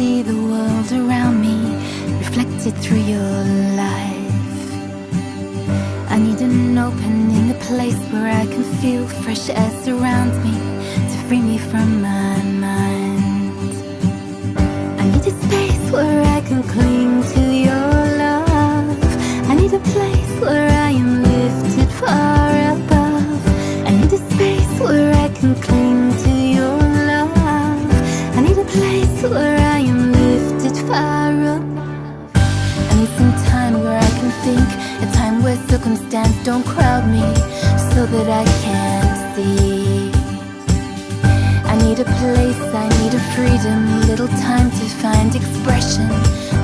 see the world around me reflected through your life. I need an opening, a place where I can feel fresh air surround me to free me from my mind. I need a space where I can clean. A time where circumstance don't crowd me So that I can see. I need a place, I need a freedom Little time to find expression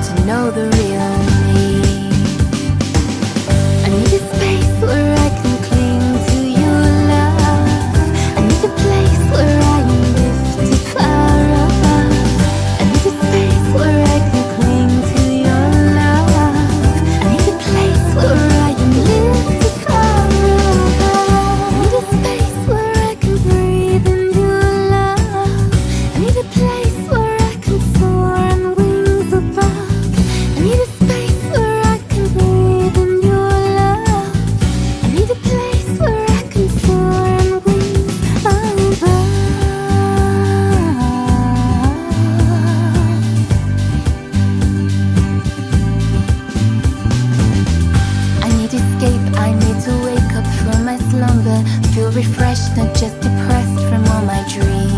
To know the real me. slumber Feel refreshed, not just depressed from all my dreams.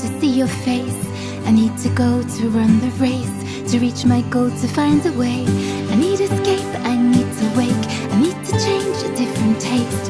to see your face. I need to go to run the race To reach my goal to find a way. I need escape, I need to wake. I need to change a different taste.